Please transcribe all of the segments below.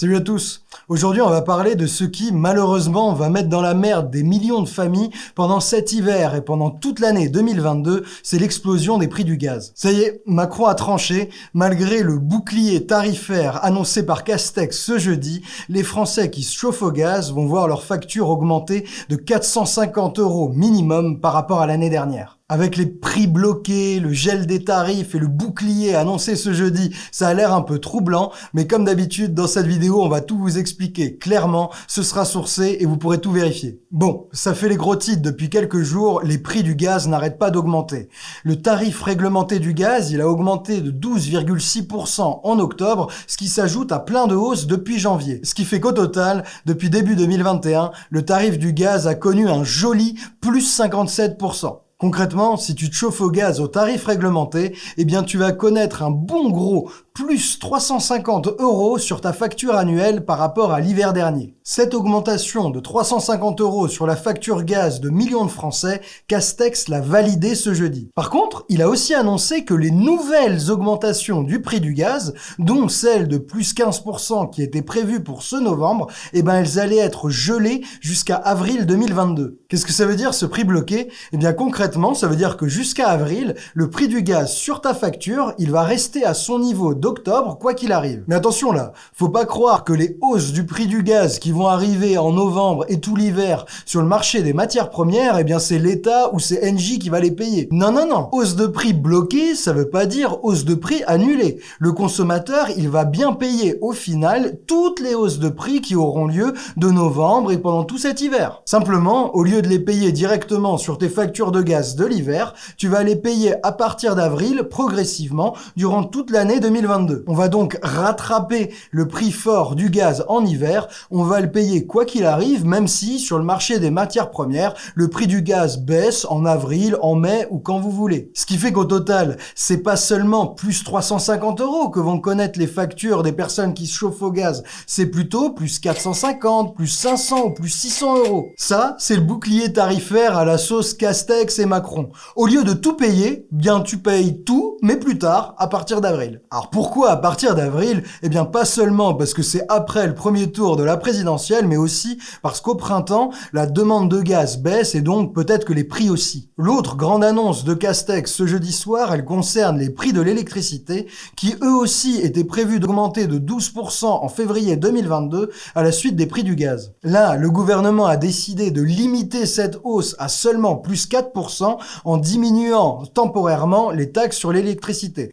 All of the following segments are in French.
Salut à tous Aujourd'hui, on va parler de ce qui, malheureusement, va mettre dans la merde des millions de familles pendant cet hiver et pendant toute l'année 2022, c'est l'explosion des prix du gaz. Ça y est, Macron a tranché. Malgré le bouclier tarifaire annoncé par Castex ce jeudi, les Français qui se chauffent au gaz vont voir leur facture augmenter de 450 euros minimum par rapport à l'année dernière. Avec les prix bloqués, le gel des tarifs et le bouclier annoncé ce jeudi, ça a l'air un peu troublant, mais comme d'habitude, dans cette vidéo, on va tout vous expliquer clairement, ce sera sourcé et vous pourrez tout vérifier. Bon, ça fait les gros titres depuis quelques jours, les prix du gaz n'arrêtent pas d'augmenter. Le tarif réglementé du gaz, il a augmenté de 12,6% en octobre, ce qui s'ajoute à plein de hausses depuis janvier. Ce qui fait qu'au total, depuis début 2021, le tarif du gaz a connu un joli plus 57%. Concrètement, si tu te chauffes au gaz au tarif réglementé, eh bien tu vas connaître un bon gros plus 350 euros sur ta facture annuelle par rapport à l'hiver dernier. Cette augmentation de 350 euros sur la facture gaz de millions de Français, Castex l'a validé ce jeudi. Par contre, il a aussi annoncé que les nouvelles augmentations du prix du gaz, dont celle de plus 15% qui était prévue pour ce novembre, eh ben elles allaient être gelées jusqu'à avril 2022. Qu'est-ce que ça veut dire ce prix bloqué? Eh bien concrètement, ça veut dire que jusqu'à avril, le prix du gaz sur ta facture, il va rester à son niveau d'octobre, quoi qu'il arrive. Mais attention là, faut pas croire que les hausses du prix du gaz qui vont arriver en novembre et tout l'hiver sur le marché des matières premières, eh bien c'est l'État ou c'est Engie qui va les payer. Non, non, non. Hausse de prix bloquée, ça veut pas dire hausse de prix annulée. Le consommateur, il va bien payer au final toutes les hausses de prix qui auront lieu de novembre et pendant tout cet hiver. Simplement, au lieu de les payer directement sur tes factures de gaz de l'hiver, tu vas les payer à partir d'avril progressivement durant toute l'année 2020. On va donc rattraper le prix fort du gaz en hiver, on va le payer quoi qu'il arrive, même si sur le marché des matières premières, le prix du gaz baisse en avril, en mai ou quand vous voulez. Ce qui fait qu'au total, c'est pas seulement plus 350 euros que vont connaître les factures des personnes qui se chauffent au gaz, c'est plutôt plus 450, plus 500 ou plus 600 euros. Ça, c'est le bouclier tarifaire à la sauce Castex et Macron. Au lieu de tout payer, bien tu payes tout, mais plus tard, à partir d'avril. Alors pourquoi à partir d'avril? Eh bien pas seulement parce que c'est après le premier tour de la présidentielle, mais aussi parce qu'au printemps, la demande de gaz baisse et donc peut-être que les prix aussi. L'autre grande annonce de Castex ce jeudi soir, elle concerne les prix de l'électricité qui eux aussi étaient prévus d'augmenter de 12% en février 2022 à la suite des prix du gaz. Là, le gouvernement a décidé de limiter cette hausse à seulement plus 4% en diminuant temporairement les taxes sur l'électricité.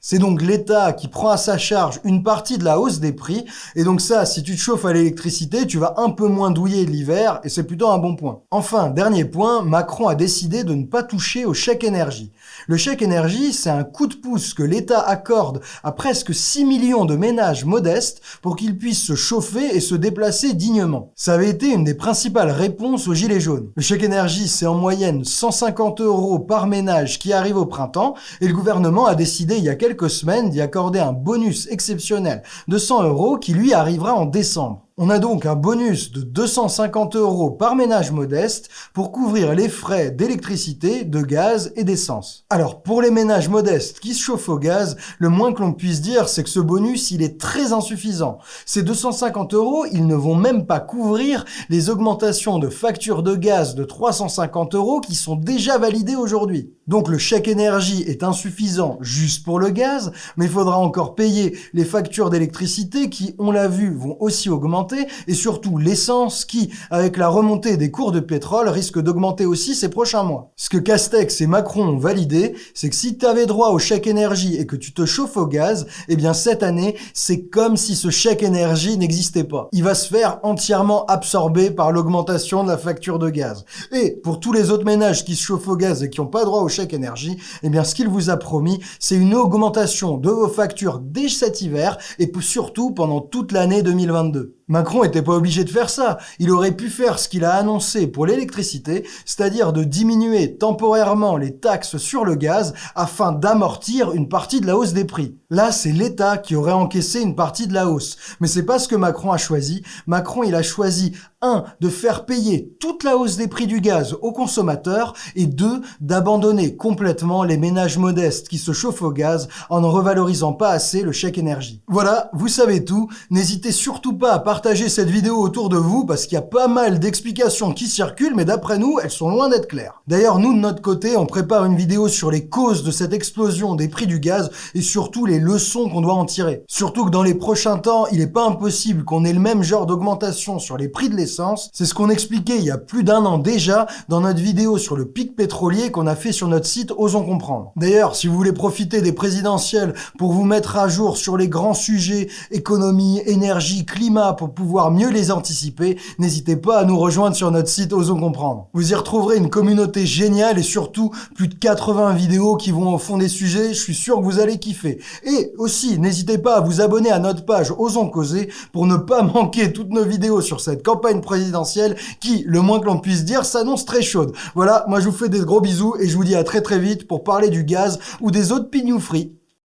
C'est donc l'État qui prend à sa charge une partie de la hausse des prix. Et donc ça, si tu te chauffes à l'électricité, tu vas un peu moins douiller l'hiver et c'est plutôt un bon point. Enfin, dernier point, Macron a décidé de ne pas toucher au chèque énergie. Le chèque énergie, c'est un coup de pouce que l'État accorde à presque 6 millions de ménages modestes pour qu'ils puissent se chauffer et se déplacer dignement. Ça avait été une des principales réponses aux Gilets jaunes. Le chèque énergie, c'est en moyenne 150 euros par ménage qui arrive au printemps et le gouvernement a décidé il y a quelques semaines d'y accorder un bonus exceptionnel de 100 euros qui lui arrivera en décembre. On a donc un bonus de 250 euros par ménage modeste pour couvrir les frais d'électricité, de gaz et d'essence. Alors pour les ménages modestes qui se chauffent au gaz, le moins que l'on puisse dire c'est que ce bonus il est très insuffisant. Ces 250 euros ils ne vont même pas couvrir les augmentations de factures de gaz de 350 euros qui sont déjà validées aujourd'hui. Donc le chèque énergie est insuffisant juste pour le gaz, mais il faudra encore payer les factures d'électricité qui, on l'a vu, vont aussi augmenter et surtout l'essence qui, avec la remontée des cours de pétrole, risque d'augmenter aussi ces prochains mois. Ce que Castex et Macron ont validé, c'est que si tu avais droit au chèque énergie et que tu te chauffes au gaz, eh bien cette année, c'est comme si ce chèque énergie n'existait pas. Il va se faire entièrement absorber par l'augmentation de la facture de gaz. Et pour tous les autres ménages qui se chauffent au gaz et qui n'ont pas droit au énergie, eh bien ce qu'il vous a promis, c'est une augmentation de vos factures dès cet hiver et surtout pendant toute l'année 2022. Macron était pas obligé de faire ça. Il aurait pu faire ce qu'il a annoncé pour l'électricité, c'est-à-dire de diminuer temporairement les taxes sur le gaz afin d'amortir une partie de la hausse des prix. Là, c'est l'État qui aurait encaissé une partie de la hausse. Mais c'est pas ce que Macron a choisi. Macron, il a choisi 1. de faire payer toute la hausse des prix du gaz aux consommateurs et 2. d'abandonner complètement les ménages modestes qui se chauffent au gaz en ne revalorisant pas assez le chèque énergie. Voilà, vous savez tout. N'hésitez surtout pas à partager partagez cette vidéo autour de vous parce qu'il y a pas mal d'explications qui circulent, mais d'après nous, elles sont loin d'être claires. D'ailleurs, nous, de notre côté, on prépare une vidéo sur les causes de cette explosion des prix du gaz et surtout les leçons qu'on doit en tirer. Surtout que dans les prochains temps, il n'est pas impossible qu'on ait le même genre d'augmentation sur les prix de l'essence. C'est ce qu'on expliquait il y a plus d'un an déjà dans notre vidéo sur le pic pétrolier qu'on a fait sur notre site Osons Comprendre. D'ailleurs, si vous voulez profiter des présidentielles pour vous mettre à jour sur les grands sujets économie, énergie, climat pour pouvoir mieux les anticiper, n'hésitez pas à nous rejoindre sur notre site Osons Comprendre. Vous y retrouverez une communauté géniale et surtout plus de 80 vidéos qui vont au fond des sujets, je suis sûr que vous allez kiffer. Et aussi, n'hésitez pas à vous abonner à notre page Osons Causer pour ne pas manquer toutes nos vidéos sur cette campagne présidentielle qui, le moins que l'on puisse dire, s'annonce très chaude. Voilà, moi je vous fais des gros bisous et je vous dis à très très vite pour parler du gaz ou des autres pignoufries.